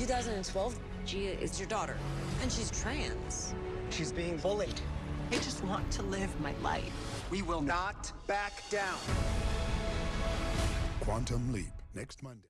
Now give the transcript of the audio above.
2012, Gia is your daughter, and she's trans. She's being bullied. I just want to live my life. We will not back down. Quantum Leap, next Monday.